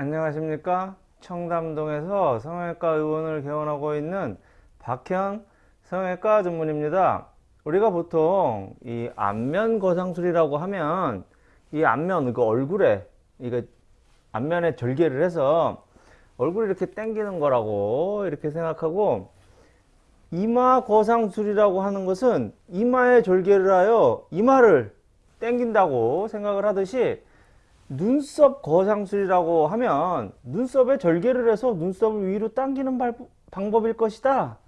안녕하십니까? 청담동에서 성형외과 의원을 개원하고 있는 박현 성형외과 전문입니다. 우리가 보통 이 안면 거상술이라고 하면 이 안면 그 얼굴에 이거 안면에 절개를 해서 얼굴이 이렇게 당기는 거라고 이렇게 생각하고 이마 거상술이라고 하는 것은 이마에 절개를 하여 이마를 당긴다고 생각을 하듯이 눈썹 거상술이라고 하면 눈썹에 절개를 해서 눈썹을 위로 당기는 방법일 것이다.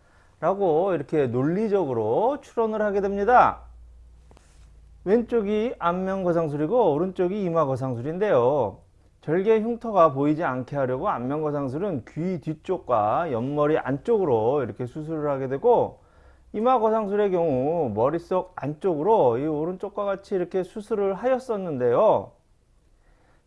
라고 이렇게 논리적으로 추론을 하게 됩니다. 왼쪽이 안면 거상술이고 오른쪽이 이마 거상술인데요. 절개 흉터가 보이지 않게 하려고 안면 거상술은 귀 뒤쪽과 옆머리 안쪽으로 이렇게 수술을 하게 되고 이마 거상술의 경우 머릿속 안쪽으로 이 오른쪽과 같이 이렇게 수술을 하였었는데요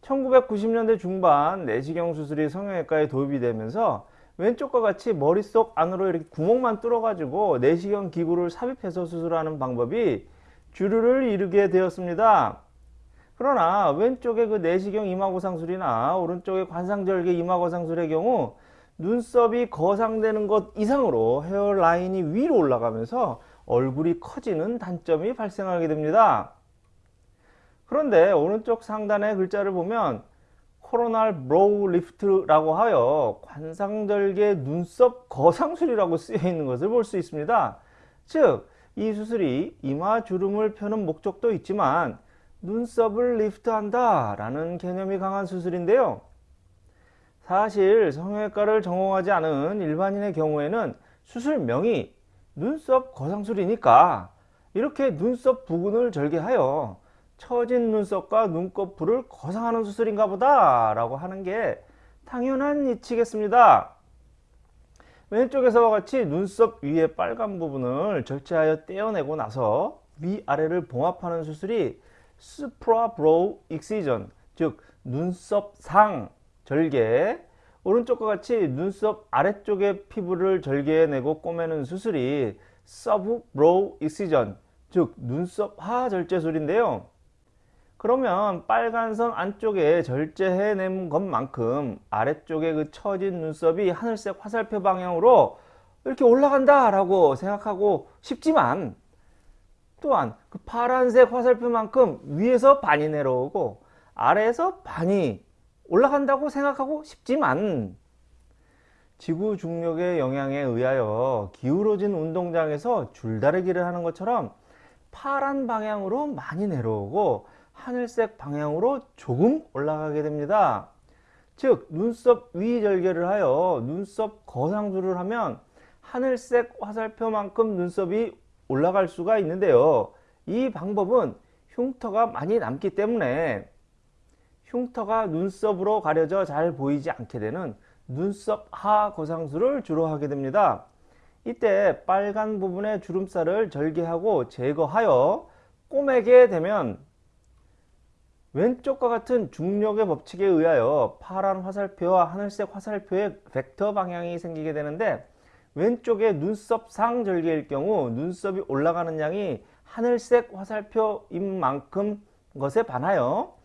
1990년대 중반 내시경 수술이 성형외과에 도입이 되면서 왼쪽과 같이 머릿속 안으로 이렇게 구멍만 뚫어 가지고 내시경 기구를 삽입해서 수술하는 방법이 주류를 이루게 되었습니다. 그러나 왼쪽의 그 내시경 이마고상술이나 오른쪽의 관상절개 이마고상술의 경우 눈썹이 거상되는 것 이상으로 hairline이 위로 올라가면서 얼굴이 커지는 단점이 발생하게 됩니다. 그런데 오른쪽 상단의 글자를 보면 coronal brow lift라고 하여 관상절개 눈썹 거상술이라고 쓰여 있는 것을 볼 수 있습니다. 즉, 이 수술이 이마 주름을 펴는 목적도 있지만 눈썹을 lift한다 라는 개념이 강한 수술인데요. 사실 성형외과를 전공하지 않은 일반인의 경우에는 수술명이 눈썹 거상술이니까 이렇게 눈썹 부근을 절개하여 처진 눈썹과 눈꺼풀을 거상하는 수술인가 보다 라고 하는 게 당연한 이치겠습니다. 왼쪽에서와 같이 눈썹 위의 빨간 부분을 절제하여 떼어내고 나서 위아래를 봉합하는 수술이 suprabrow excision 즉 눈썹 상 절개 오른쪽과 같이 눈썹 아래쪽의 피부를 절개해내고 꼬매는 수술이 sub brow excision 즉 눈썹 하 절제술인데요. 그러면 빨간 선 안쪽에 절제해낸 것만큼 아래쪽에 그 처진 눈썹이 하늘색 화살표 방향으로 이렇게 올라간다 라고 생각하고 싶지만 또한 그 파란색 화살표만큼 위에서 반이 내려오고 아래에서 반이 올라간다고 생각하고 싶지만 지구 중력의 영향에 의하여 기울어진 운동장에서 줄다리기를 하는 것처럼 파란 방향으로 많이 내려오고 하늘색 방향으로 조금 올라가게 됩니다. 즉 눈썹 위 절개를 하여 눈썹 거상술을 하면 하늘색 화살표만큼 눈썹이 올라갈 수가 있는데요. 이 방법은 흉터가 많이 남기 때문에 흉터가 눈썹으로 가려져 잘 보이지 않게 되는 눈썹 하 거상술을 주로 하게 됩니다. 이때 빨간 부분의 주름살을 절개하고 제거하여 꼬매게 되면 왼쪽과 같은 중력의 법칙에 의하여 파란 화살표와 하늘색 화살표의 벡터 방향이 생기게 되는데 왼쪽의 눈썹 상절개일 경우 눈썹이 올라가는 양이 하늘색 화살표인 만큼 것에 반하여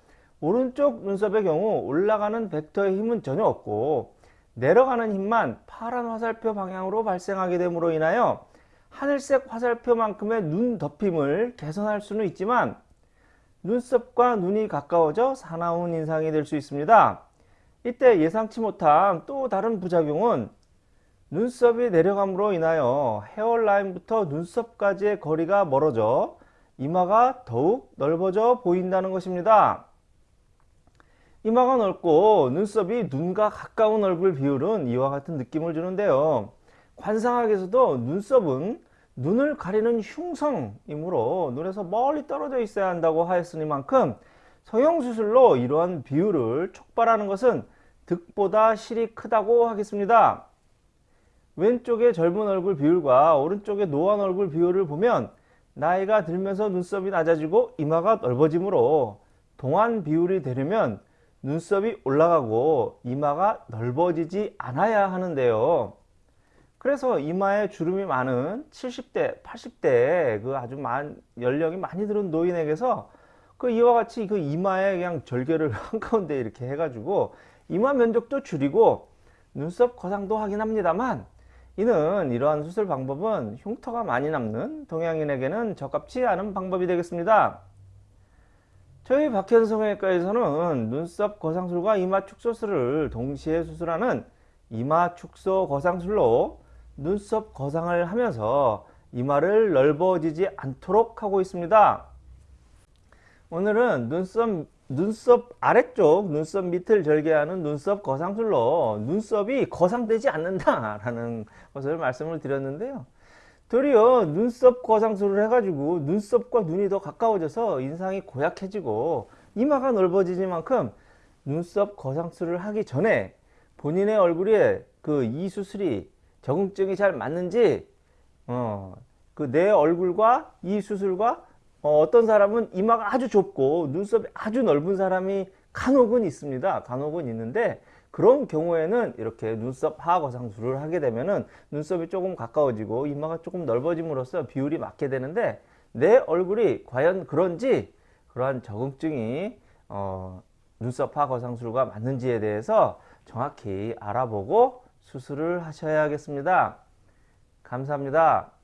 오른쪽 눈썹의 경우 올라가는 벡터의 힘은 전혀 없고 내려가는 힘만 파란 화살표 방향으로 발생하게 됨으로 인하여 하늘색 화살표만큼의 눈 덮임을 개선할 수는 있지만 눈썹과 눈이 가까워져 사나운 인상이 될 수 있습니다. 이때 예상치 못한 또 다른 부작용은 눈썹이 내려감으로 인하여 헤어라인부터 눈썹까지의 거리가 멀어져 이마가 더욱 넓어져 보인다는 것입니다. 이마가 넓고 눈썹이 눈과 가까운 얼굴 비율은 이와 같은 느낌을 주는데요. 관상학에서도 눈썹은 눈을 가리는 흉성이므로 눈에서 멀리 떨어져 있어야 한다고 하였으니만큼 성형수술로 이러한 비율을 촉발하는 것은 득보다 실이 크다고 하겠습니다. 왼쪽의 젊은 얼굴 비율과 오른쪽의 노안 얼굴 비율을 보면 나이가 들면서 눈썹이 낮아지고 이마가 넓어지므로 동안 비율이 되려면 눈썹이 올라가고 이마가 넓어지지 않아야 하는데요. 그래서 이마에 주름이 많은 70대, 80대 그 아주 많, 연령이 많이 들은 노인에게서 그 이와 같이 그 이마에 그냥 절개를 한가운데 이렇게 해가지고 이마 면적도 줄이고 눈썹 거상도 하긴 합니다만 이는 이러한 수술 방법은 흉터가 많이 남는 동양인에게는 적합치 않은 방법이 되겠습니다. 저희 박현 성형외과에서는 눈썹 거상술과 이마 축소술을 동시에 수술하는 이마 축소 거상술로 눈썹 거상을 하면서 이마를 넓어지지 않도록 하고 있습니다. 오늘은 눈썹, 눈썹 아래쪽 눈썹 밑을 절개하는 눈썹 거상술로 눈썹이 거상되지 않는다라는 것을 말씀을 드렸는데요. 도리어 눈썹 거상술을 해가지고 눈썹과 눈이 더 가까워져서 인상이 고약해지고 이마가 넓어지지만큼 눈썹 거상술을 하기 전에 본인의 얼굴에 그 이 수술이 적응증이 잘 맞는지 어, 그 내 얼굴과 이 수술과 어, 떤 사람은 이마가 아주 좁고 눈썹이 아주 넓은 사람이 간혹은 있습니다. 간혹은 있는데 그런 경우에는 이렇게 눈썹 하거상술을 하게 되면은 눈썹이 조금 가까워지고 이마가 조금 넓어짐으로써 비율이 맞게 되는데 내 얼굴이 과연 그런지 그러한 적응증이 어, 눈썹 하거상술과 맞는지에 대해서 정확히 알아보고 수술을 하셔야겠습니다. 감사합니다.